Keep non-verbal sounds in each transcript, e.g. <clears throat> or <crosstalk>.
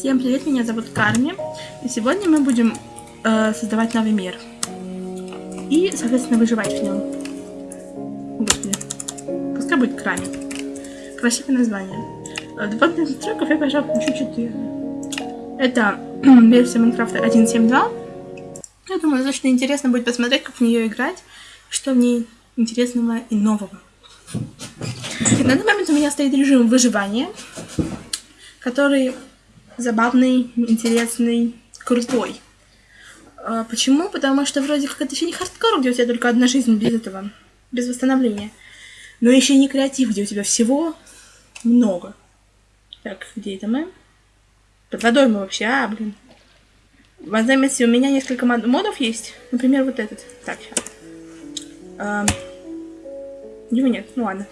Всем привет, меня зовут Карми, и сегодня мы будем э, создавать новый мир. И, соответственно, выживать в нем. Господи. Пускай будет Крами. Красивое название. Э, Дополнительных настройков я, пожалуй, включу 4. Это <clears throat> версия Майнкрафта 1.7.2. Я думаю, достаточно интересно будет посмотреть, как в нее играть, что в ней интересного и нового. На данный момент у меня стоит режим выживания, который забавный, интересный, крутой. А, почему? Потому что вроде как это еще не хардкор, где у тебя только одна жизнь без этого, без восстановления. Но еще и не креатив, где у тебя всего много. Так, где это мы? Под водой мы вообще, а, блин. В заметьте, у меня несколько модов есть. Например, вот этот. Так, сейчас. А, его нет, ну ладно.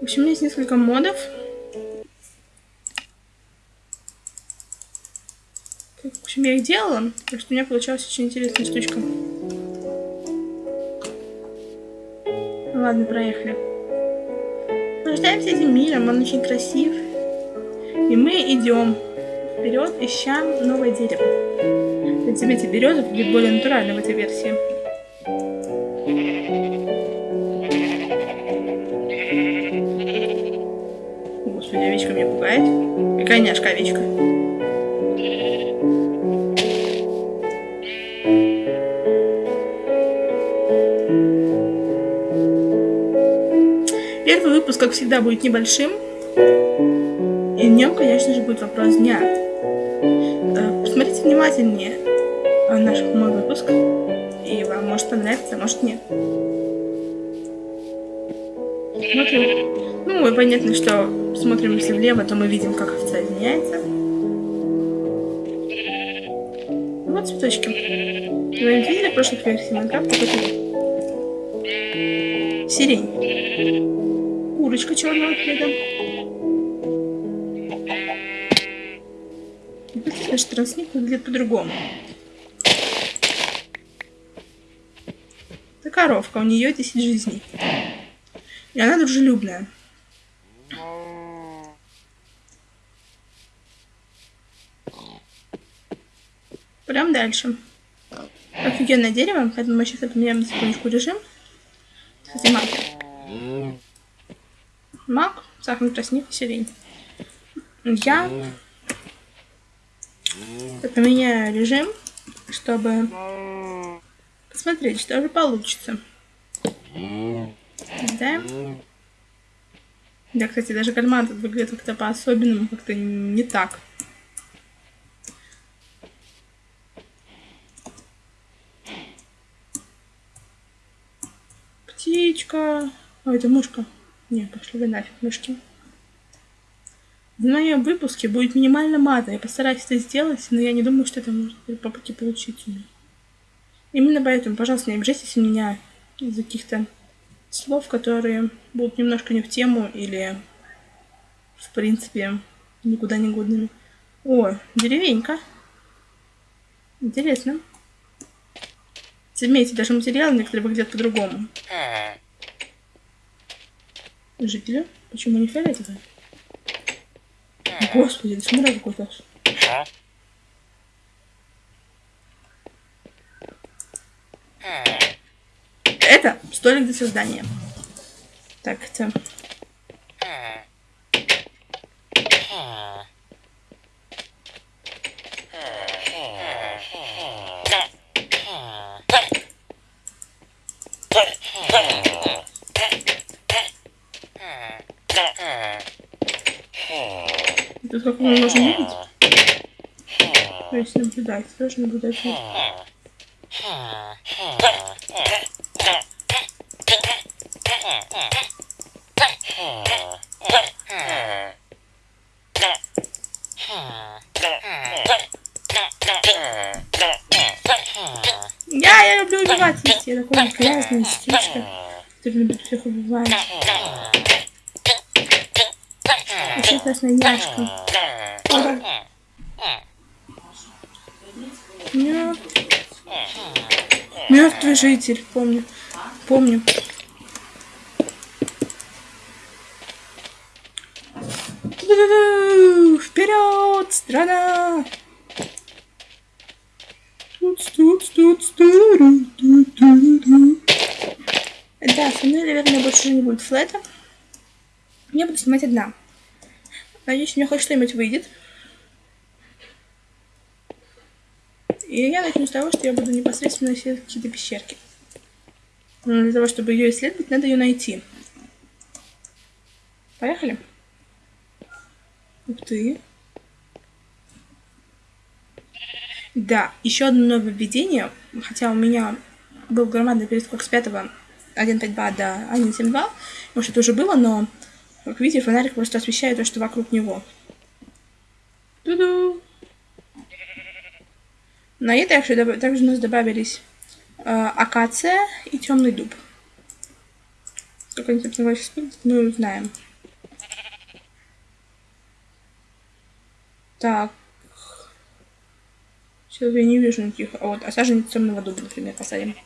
В общем, у меня есть несколько модов. В общем, я их делала, так что у меня получалась очень интересная штучка. Ну ладно, проехали. Наслаждаемся этим миром, он очень красив. И мы идем вперед, ища новое дерево. Вот заметьте, береза будет более натурально в этой версии. Господи, овечка меня пугает. Какая няшка овечка. Выпуск, как всегда, будет небольшим. И в нем, конечно же, будет вопрос дня. Э, посмотрите внимательнее наш мой выпуск. И вам может понравиться, а может нет. Смотрим. Ну, и понятно, что смотрим, если влево, то мы видим, как овца изменяется. Вот цветочки. Вы видели в прошлых версиях Майнкрафта? Сирень курочка черного цвета. Наш трансник выглядит по-другому. Это коровка, у нее 10 жизней. И она дружелюбная. Прям дальше. Офигенное дерево, поэтому мы сейчас поменяем секундочку режим. Маг мак, сахарный тростник и сирень. Я поменяю режим, чтобы посмотреть, что же получится. Да? Да, кстати, даже кальмар тут выглядит как-то по-особенному, как-то не так. Птичка. Ой, это мушка. Не, пошли вы нафиг, мышки. В моем выпуске будет минимально мата. Я постараюсь это сделать, но я не думаю, что это может по пути получиться. Именно поэтому, пожалуйста, не обижайтесь меня из-за каких-то слов, которые будут немножко не в тему или, в принципе, никуда не годными. О, деревенька. Интересно. Заметьте, даже материалы некоторые выглядят по-другому. Жители? Почему не фиолетовые? Господи, смотри какой-то. Это столик для создания. Так, это... как мы можем видеть? То есть наблюдать, тоже наблюдать. Я, я люблю убивать, я такой грязный птичка, который любит всех убивать. Очень классная няшка. Мертвый житель, помню. Помню. Вперед, страна! Да, со мной, наверное, больше не будет флета. Я буду снимать одна. Надеюсь, у меня хоть что-нибудь выйдет. И я начну с того, что я буду непосредственно исследовать какие-то пещерки. Но для того, чтобы ее исследовать, надо ее найти. Поехали. Ух ты. Да, еще одно нововведение, хотя у меня был громадный перескок с 5 1.5.2 до 1.7.2, может это уже было, но, как видите, фонарик просто освещает то, что вокруг него. Ту-ду! На это также, также у нас добавились э, акация и темный дуб. Сколько они, собственно говоря, сейчас мы узнаем. Так. Сейчас я не вижу никаких. А вот, а саженец темного дуба, например, посадим.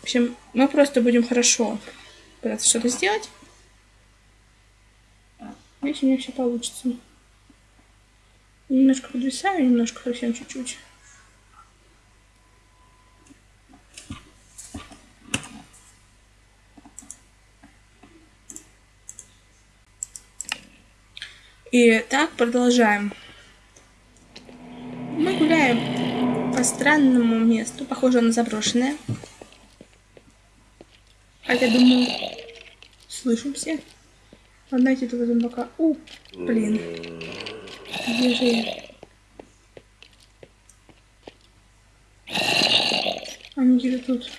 В общем, мы просто будем хорошо пытаться что-то сделать. Если у меня все получится. Немножко подвисаю, немножко совсем чуть-чуть. И так продолжаем. Мы гуляем по странному месту, похоже на заброшенное. Хотя, думаю, слышим все. Надо этого зомбака. У, блин. Где же я? Они где-то тут.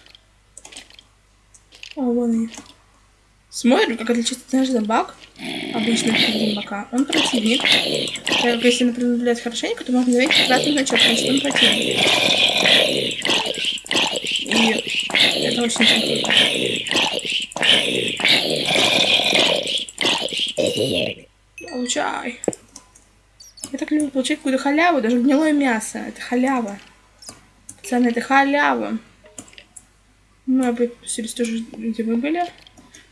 О, вон они. Смотрим, как отличается наш зомбак обычно зомбака. Он противник. Так, если, например, наблюдать хорошенько, то можно заметить красный значок, что он противник. И это очень круто. Получай. Я так люблю получать какую-то халяву, даже гнилое мясо. Это халява. Пацаны, это халява. Мы опустились тоже, где мы были.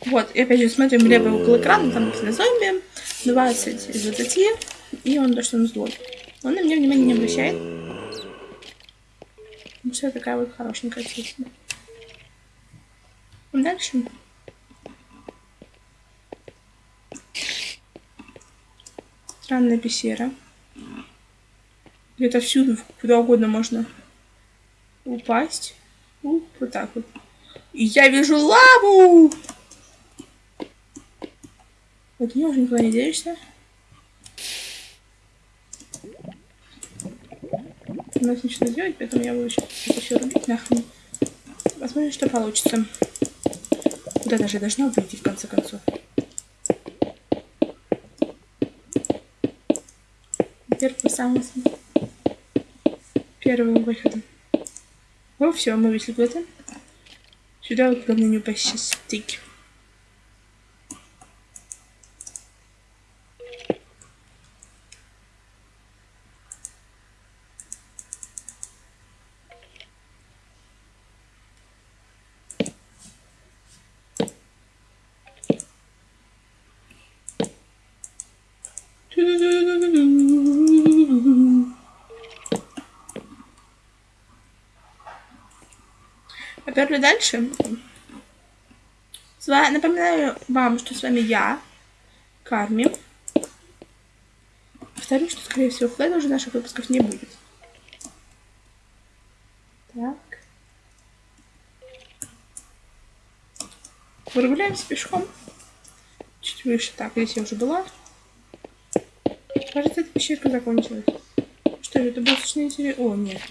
Вот, и опять же смотрим левый угол экрана, там написано зомби, 20 из 20, и он то, что он злой. Он на меня внимания не обращает. Ну, все такая вот хорошенькая песня. Дальше. Странная пещера. Где-то всюду, куда угодно можно упасть. У, вот так вот. И я вижу лаву! Вот нее уже никуда не денешься. У нас ничего сделать, поэтому я буду сейчас все рубить нахрен. Посмотрим, что получится. Куда даже должна выйти в конце концов. Первый самый первым выходом. Ну все, мы вышли это. Сюда вот главное не упасть стык. Поперли дальше. Напоминаю вам, что с вами я, Карми. Повторю, что, скорее всего, флэда уже наших выпусков не будет. Так. Прогуляемся пешком. Чуть выше. Так, здесь я уже была. Кажется, эта пещерка закончилась. Что это был очень интересно. О, нет.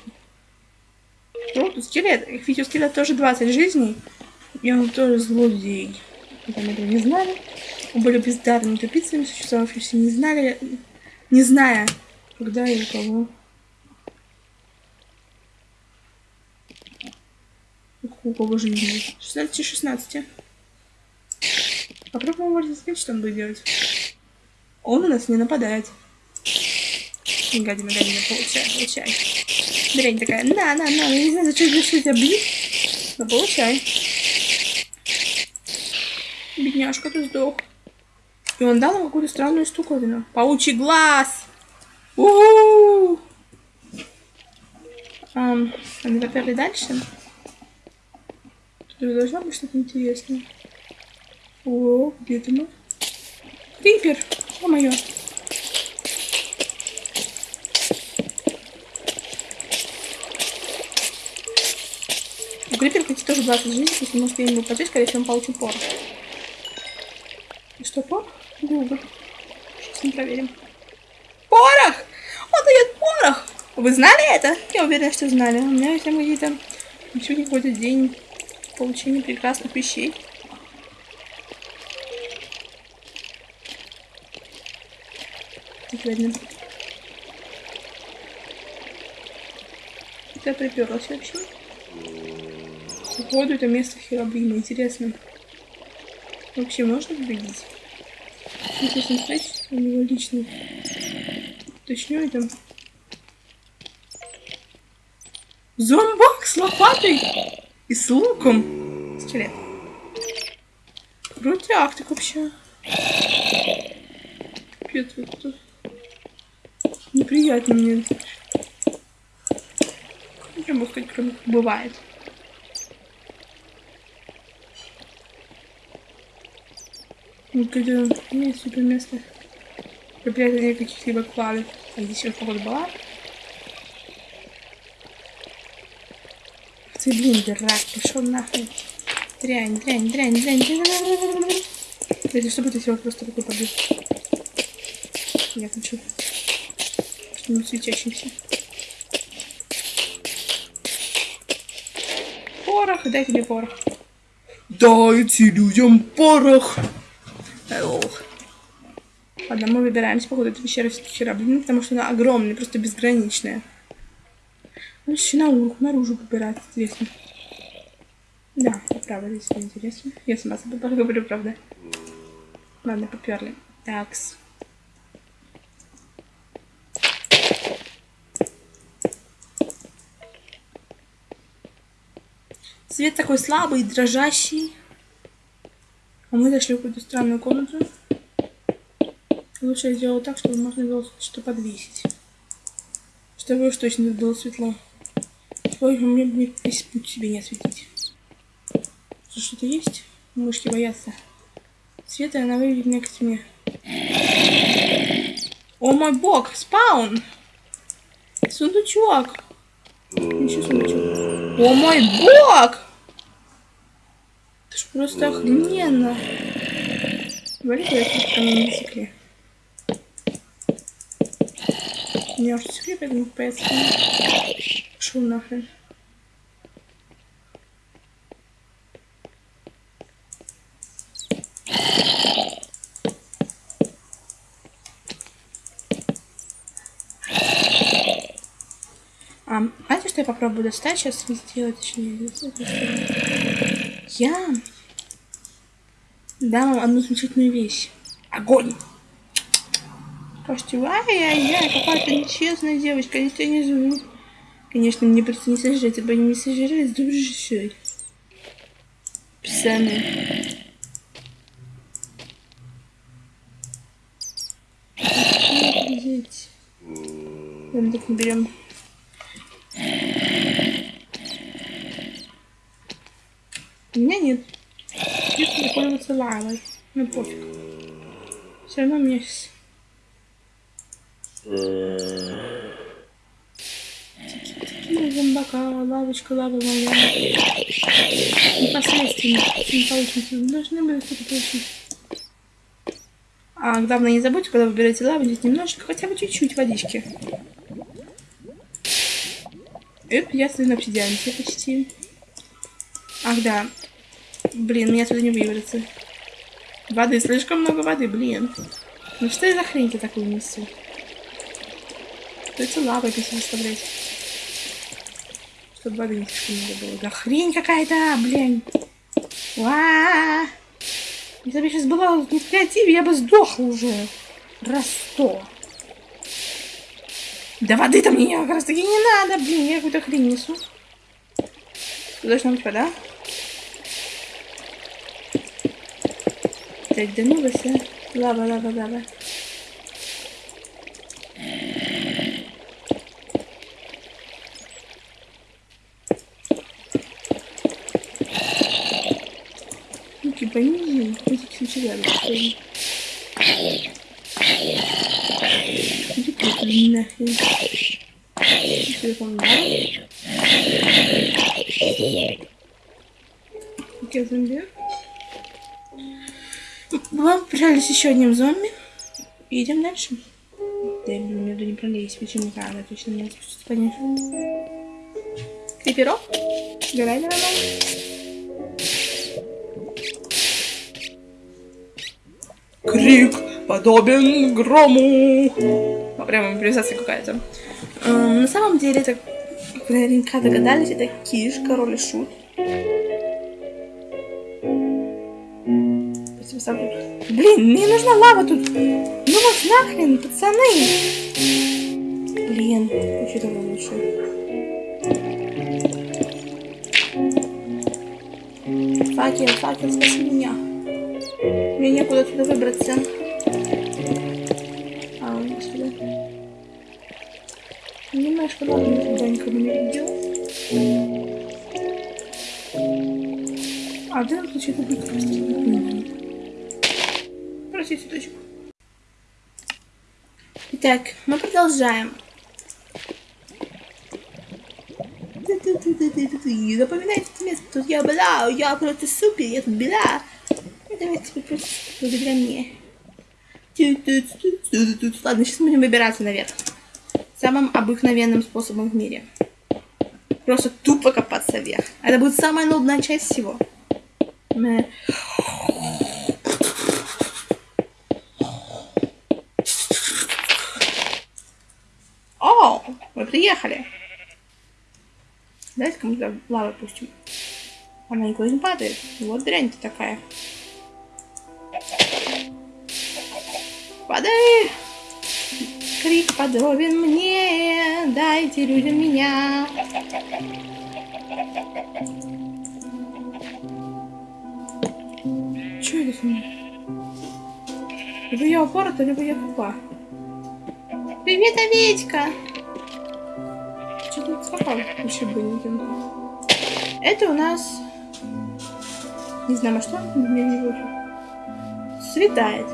Ну, тут скелет. Ведь у скелета тоже 20 жизней. И он тоже злодей. Мы этого не знали. Мы были бездарными тупицами, существовавшими не знали, не зная, когда и кого. У кого жизни? 16 16. Попробуем можно что он будет делать. Он у нас не нападает. Гадина, гадина, получай, получай. Дрянь такая, на, на, на, я не знаю, зачем решил тебя бить. Но получай. Бедняжка, ты сдох. И он дал нам какую-то странную штуковину. Паучий глаз! У-у-у! Ам, они поперли дальше. Тут должно быть что-то интересное. О, где ты мы? Крипер! О, моё. У 20 жизней, если может я ему упадет, скорее всего, он получит порох. И что, порох? Гугл. Сейчас мы проверим. Порох! Он дает порох! Вы знали это? Я уверена, что знали. У меня есть какие-то... Сегодня какой-то день получения прекрасных вещей. Видно. Я приперлась вообще. Походу, это место Херобрима. Интересно. Вообще можно победить? Интересно сказать, у него личный. Точнее, это... Зомбак с лопатой и с луком. Скелет. Крутяк так вообще. Пипец, вот тут. Неприятно мне. Могу сказать, кроме бывает. Ну, когда есть супер место. Опять нет каких-либо клавиш. А здесь вот походу была. Ты, блин, дурак, пошел нахуй. Дрянь, дрянь, дрянь, дрянь, дрянь. Если что будет, если вот просто такой побью. Я хочу что-нибудь светящимся. Порох, дайте мне порох. Дайте людям порох. Ох. Ладно, мы выбираемся, походу, эту пещеру все-таки блин, потому что она огромная, просто безграничная. Ну, еще на уровень, наружу выбирать, интересно. Да, правда, здесь интересно. Я сама себе говорю, правда. Ладно, поперли. Такс. Свет такой слабый, дрожащий. А мы зашли в какую-то странную комнату. Лучше я сделала так, чтобы можно было что подвесить. Чтобы уж точно было светло. Ой, мне бы весь путь себе не осветить. Что-то есть? Мышки боятся. Света она выведет меня к тьме. О мой бог, спаун! Сундучок! Ничего сундучок. О мой бог! Это ж просто охрененно. Давай это там на языке. У меня уже секрет, поэтому поэтому пошел нахрен. А, знаете, что я попробую достать сейчас сделать, точнее, Я дам одну замечательную вещь. Огонь! Скажете, ай-яй-яй, какая-то нечестная девочка, тебя не зовут. Конечно, мне просто не сожрать, ибо не сожрали с душой. Писаны. Ладно, так не берем. У меня нет. Если пользоваться лавой. Ну пофиг. Все равно у меня сейчас... Зомбака, лавочка, лава моя. Непосредственно. Не получится. Должны были что-то получить. А главное не забудьте, когда выбираете лаву, здесь немножечко, хотя бы чуть-чуть водички. Эп, я стою на обсидианте почти. Ах, да. Блин, меня отсюда не выберется. Воды, слишком много воды, блин. Ну что за хрень ты такую несу? Придется лавой здесь выставлять. Чтобы воды не слишком много было. Да хрень какая-то, блин. Ва! Если бы я сейчас была не в креативе, я бы сдохла уже. Раз сто. Да воды там мне как раз таки не надо, блин, я какую-то хрень несу. Тут должна быть вода. Directement dessus. Là-bas, là-bas, là-bas. Tu paniques, petite là-bas. Je vais prendre. Ok, j'aime bien. Мы прижались еще одним зомби. Идем дальше. Да, я блин, между не пролезть, почему надо точно не спуститься, конечно. Криперов? Грай, давай, Крик подобен грому. Прямо импровизация какая-то. Эм, на самом деле, это, наверняка догадались, это Киш, король и шут. Блин, мне нужна лава тут. Ну вот нахрен, пацаны. Блин, еще давно лучше. Факел, факел, спаси меня. Мне некуда туда выбраться. А, он сюда. Немножко ладно, туда никого не видел. А в данном случае это будет Прости, цветочек. Итак, мы продолжаем. Запоминайте это место, тут я была, я просто супер, я тут была. Давайте теперь просто благодаря мне. Ладно, сейчас будем выбираться наверх. Самым обыкновенным способом в мире. Просто тупо копаться вверх. Это будет самая нудная часть всего. О, мы приехали. Мы туда лаву пустим. Она никуда не падает. Вот дрянь-то такая. Падай! Крик подобен мне, дайте людям меня. Чё это с ним? Либо я упорота, либо я тупа. Привет, овечка! Скакал? Еще бы Это у нас... Не знаю, а что? Светает.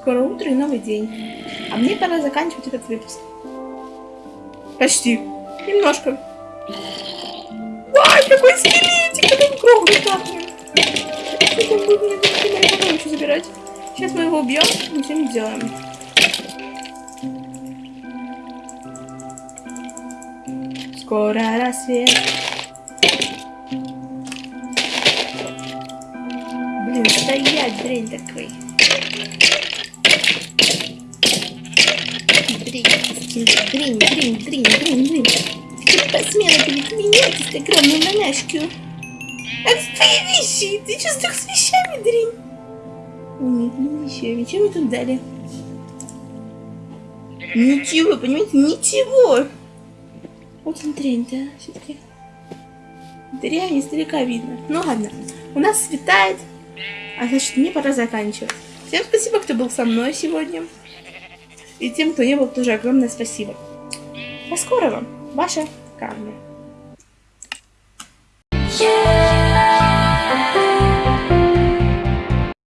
Скоро утро и новый день. А мне пора заканчивать этот выпуск. Почти. Немножко. Ай, какой скелетик! Нахрен. Это будет мне потом еще забирать. Сейчас мы его убьем и все не делаем. Скоро рассвет. Блин, стоять, дрень такой. Дрень, дрень, дрень, дрень, дрень. Ты посмела перед меня, ты огромную монашку. Вещи! Ты что с с вещами, дрень? Нет, не вещами. Чем мы тут дали? Ничего, понимаете, ничего. Вот он дрянь, да, все-таки. Дрянь издалека видно. Ну ладно, у нас светает, а значит мне пора заканчивать. Всем спасибо, кто был со мной сегодня. И тем, кто не был, тоже огромное спасибо. До скорого, ваша Кармен. Yeah.